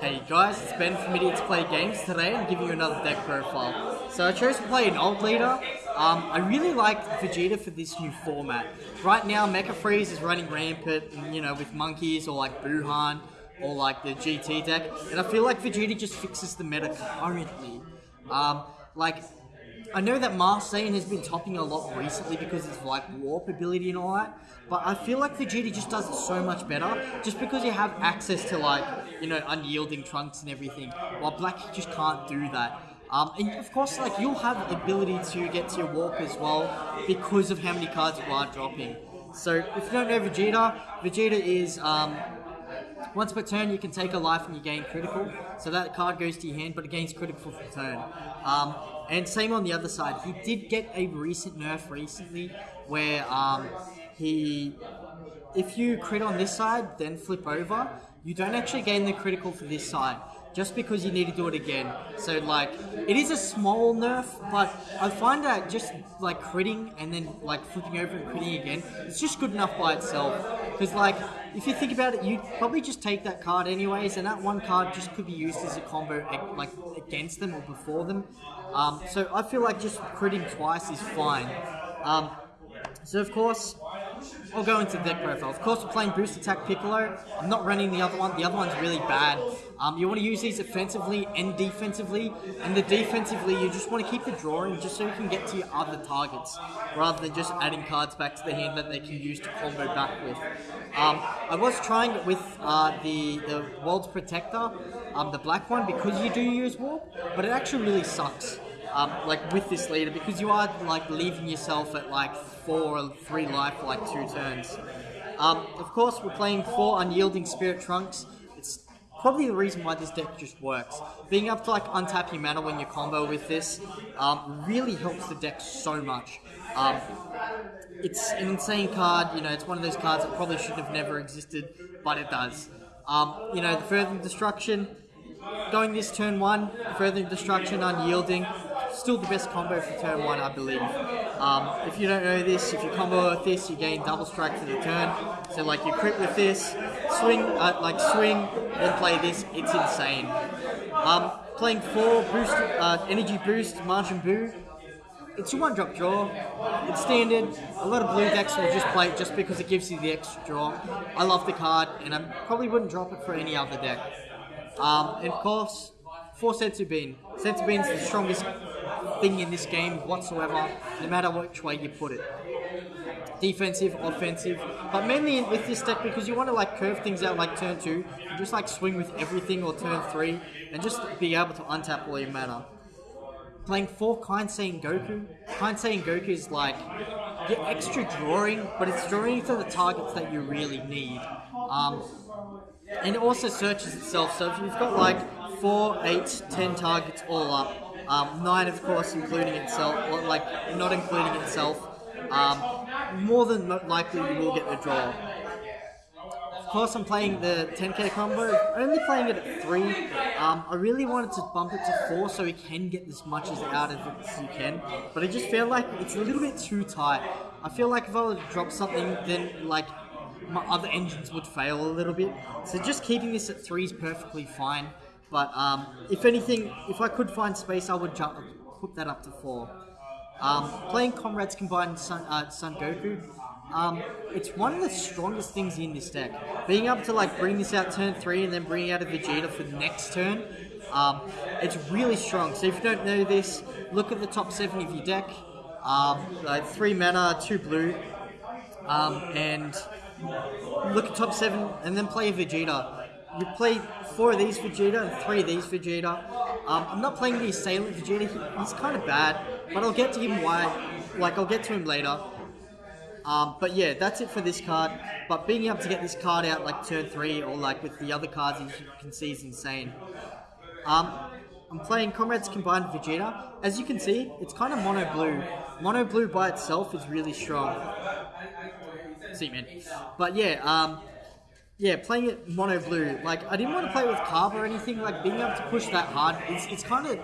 Hey guys, it's Ben from Idiots Play Games. Today I'm giving you another deck profile. So I chose to play an old leader. Um, I really like Vegeta for this new format. Right now, Mecha Frieza is running rampant, you know, with monkeys or like Buuhan or like the GT deck, and I feel like Vegeta just fixes the meta currently. Um, like I know that Marseille has been topping a lot recently because it's like warp ability and all that, but I feel like Vegeta just does it so much better just because you have access to like, you know, unyielding trunks and everything, while Black just can't do that. Um, and of course, like you'll have the ability to get to your warp as well because of how many cards you are dropping. So if you don't know Vegeta, Vegeta is um, once per turn, you can take a life and you gain critical. So that card goes to your hand, but it gains critical for turn. Um, and same on the other side. He did get a recent nerf recently where um, he, if you crit on this side, then flip over, you don't actually gain the critical for this side just because you need to do it again. So like, it is a small nerf, but I find that just like critting and then like flipping over and critting again, it's just good enough by itself. Because like, if you think about it, you probably just take that card anyways, and that one card just could be used as a combo like against them or before them. Um, so I feel like just critting twice is fine. Um, so of course, I'll go into deck profile. Of course, we're playing Boost Attack Piccolo. I'm not running the other one. The other one's really bad. Um, you want to use these offensively and defensively. And the defensively, you just want to keep the drawing just so you can get to your other targets, rather than just adding cards back to the hand that they can use to combo back with. Um, I was trying it with uh, the, the World's Protector, um, the black one, because you do use Warp, but it actually really sucks um, like with this leader because you are like leaving yourself at like four or three life for like two turns. Um, of course, we're playing four unyielding spirit trunks. It's probably the reason why this deck just works. Being able to like untap your mana when you combo with this um, really helps the deck so much. Um, it's an insane card. You know, it's one of those cards that probably should have never existed, but it does. Um, you know, the further destruction, going this turn one, further destruction, unyielding, still the best combo for turn one, I believe. Um, if you don't know this, if you combo with this, you gain double strike for the turn. So like you crit with this, swing, uh, like swing, then play this. It's insane. Um, playing four boost, uh, energy boost, Martian Boo. It's a one drop draw. It's standard. A lot of blue decks will just play it just because it gives you the extra draw. I love the card, and I probably wouldn't drop it for any other deck. Um, and of course, for Senzu Bean. Senzu Bean's the strongest thing in this game whatsoever, no matter which way you put it. Defensive, offensive, but mainly with this deck because you want to like curve things out like turn two, just like swing with everything or turn three, and just be able to untap all your mana. Playing four Kind saying Goku. Kind Goku is like get extra drawing, but it's drawing to the targets that you really need. Um, and it also searches itself. So if you've got like four, eight, ten targets all up, um, nine, of course, including itself, or like not including itself. Um, more than likely, you will get the draw. Of course, I'm playing the 10k combo. Only playing it at three. Um, I really wanted to bump it to four so we can get as much as out of it as you can. But I just feel like it's a little bit too tight. I feel like if I were to drop something, then like my other engines would fail a little bit. So just keeping this at three is perfectly fine. But um, if anything, if I could find space, I would jump, put that up to four. Um, playing Comrades Combined Sun, uh, Son Goku, um, it's one of the strongest things in this deck. Being able to like bring this out turn three and then bring out a Vegeta for the next turn, um, it's really strong. So if you don't know this, look at the top seven of your deck. Um, like three mana, two blue, um, and look at top seven, and then play a Vegeta you play four of these Vegeta and three of these Vegeta. Um, I'm not playing the Assailant Vegeta, he, he's kind of bad, but I'll get to him why, like I'll get to him later. Um, but yeah, that's it for this card. But being able to get this card out like turn 3 or like with the other cards as you can see is insane. Um, I'm playing Comrades Combined Vegeta. As you can see, it's kind of mono blue. Mono blue by itself is really strong. See, man. But yeah, um, yeah, playing it mono blue, like I didn't want to play with carb or anything. Like being able to push that hard, it's, it's kind of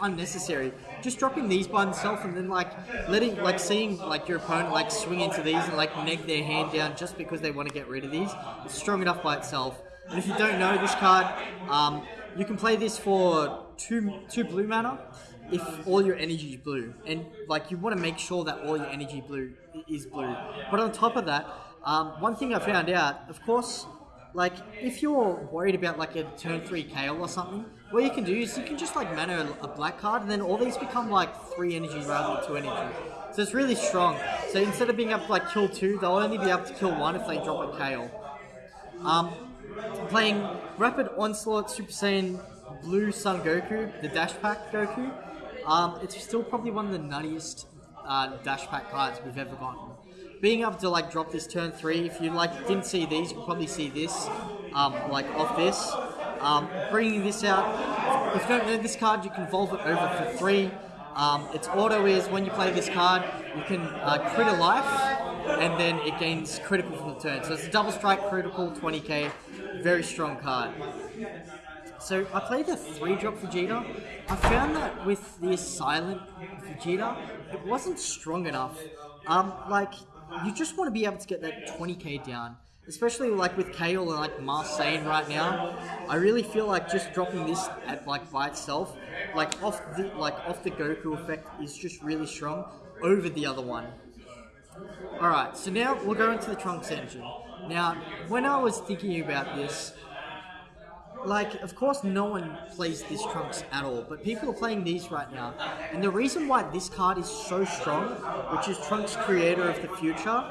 unnecessary. Just dropping these by themselves and then like letting, like seeing like your opponent like swing into these and like neg their hand down just because they want to get rid of these. It's strong enough by itself. And if you don't know this card, um, you can play this for two two blue mana if all your energy is blue, and like you want to make sure that all your energy blue is blue. But on top of that, um, one thing I found out, of course, like if you're worried about like a turn three KO or something, what you can do is you can just like mana a, black card, and then all these become like three energy rather than two energy. So it's really strong. So instead of being able to like kill two, they'll only be able to kill one if they drop a KO. Um, playing Rapid Onslaught Super Saiyan Blue Son Goku, the Dash Pack Goku. Um, it's still probably one of the nuttiest uh, Dash Pack cards we've ever gotten. Being able to like drop this turn three, if you like didn't see these, you could probably see this, um, like off this. Um, bringing this out. If you don't know this card, you can evolve it over for three. Um, its auto is when you play this card, you can uh, crit a life, and then it gains critical from the turn. So it's a double strike critical, 20k, very strong card. So I played the three drop Vegeta. I found that with the silent Vegeta, it wasn't strong enough. Um, like you just want to be able to get that 20k down. Especially like with Kale and like Marseille right now, I really feel like just dropping this at like by itself, like off the like off the Goku effect is just really strong over the other one. Alright, so now we'll go into the Trunks engine. Now, when I was thinking about this, like, of course, no one plays these Trunks at all, but people are playing these right now. And the reason why this card is so strong, which is Trunks' creator of the future,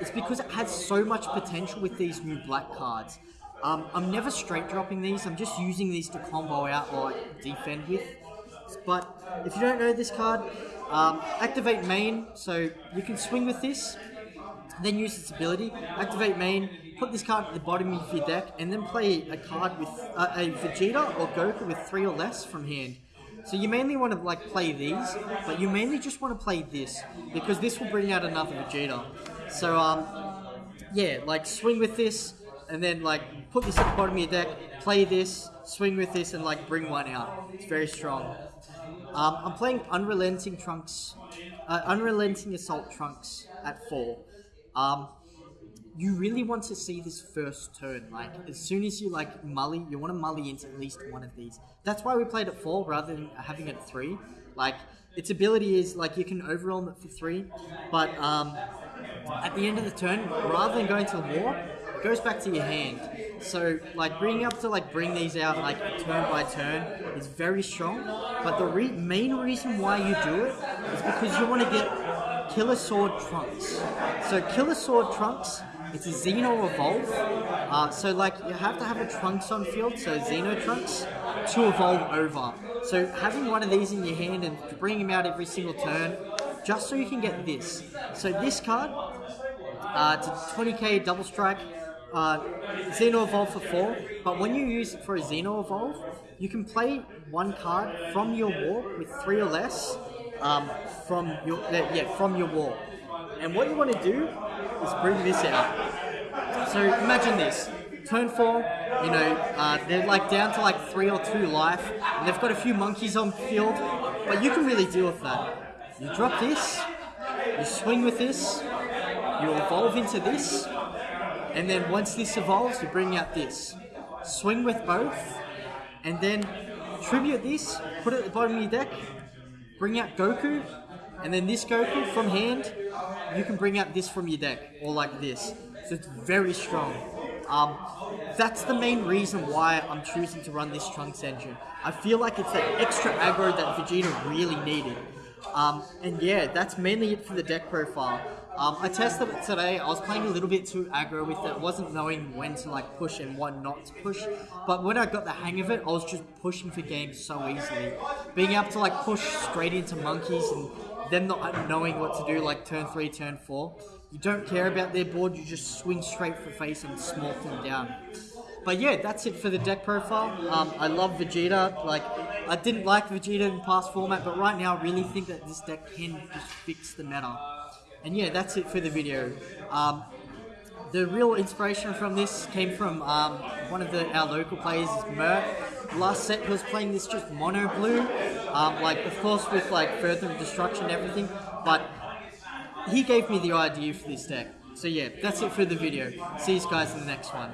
is because it has so much potential with these new black cards. Um, I'm never straight dropping these, I'm just using these to combo out or defend with. But if you don't know this card, um, activate main, so you can swing with this, then use its ability, activate main, put this card at the bottom of your deck, and then play a card with uh, a Vegeta or Goku with three or less from hand. So you mainly want to like play these, but you mainly just want to play this because this will bring out another Vegeta. So um, yeah, like swing with this, and then like put this at the bottom of your deck, play this, swing with this, and like bring one out. It's very strong. Um, I'm playing Unrelenting Trunks, uh, Unrelenting Assault Trunks at four. Um, you really want to see this first turn. Like as soon as you like mully, you want to mully into at least one of these. That's why we played at four rather than having it at three. Like its ability is like you can overwhelm it for three, but um, at the end of the turn, rather than going to the war, it goes back to your hand. So like being able to like bring these out like turn by turn is very strong. But the re main reason why you do it is because you want to get Killer Sword Trunks. So Killer Sword Trunks it's a Xeno Evolve. Uh, so like you have to have a Trunks on field, so Xeno Trunks, to evolve over. So having one of these in your hand and bringing them out every single turn, just so you can get this. So this card, uh, it's a 20k double strike, uh, Xeno Evolve for 4, but when you use it for a Xeno Evolve, you can play one card from your war with 3 or less um, from your yeah from your war. And what you want to do is bring this out. So imagine this. Turn 4, you know, uh, they're like down to like 3 or 2 life, and they've got a few monkeys on field, but you can really deal with that. You drop this, you swing with this, you evolve into this, and then once this evolves, you bring out this. Swing with both, and then tribute this, put it at the bottom of your deck, bring out Goku, and then this Goku from hand, you can bring out this from your deck, or like this. So it's very strong. Um, that's the main reason why I'm choosing to run this Trunks engine. I feel like it's that extra aggro that Vegeta really needed. Um, and yeah, that's mainly it for the deck profile. Um, I tested it today. I was playing a little bit too aggro with it. I wasn't knowing when to like push and when not to push. But when I got the hang of it, I was just pushing for games so easily. Being able to like push straight into monkeys and them not knowing what to do, like turn three, turn four. You don't care about their board, you just swing straight for face and smoke them down. But yeah, that's it for the deck profile. Um, I love Vegeta. Like, I didn't like Vegeta in past format, but right now I really think that this deck can just fix the meta. And yeah, that's it for the video. Um, the real inspiration from this came from um, one of the, our local players, Mert. Last set he was playing this just mono blue, um, like of course with like further destruction and everything, but he gave me the idea for this deck. So yeah, that's it for the video. See you guys in the next one.